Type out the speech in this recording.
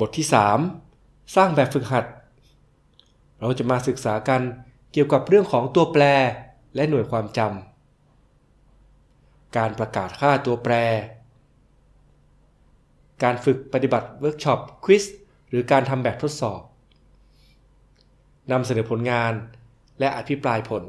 บทที่ 3 สร้างแบบฝึกหัด เราจะมาศึกษากันเกี่ยวกับเรื่องของตัวแปรและหน่วยความจำ การประกาศค่าตัวแปร การฝึกปฏิบัติ workshop quiz หรือการทำแบบทดสอบนำเสนอผลงานและอภิปรายผล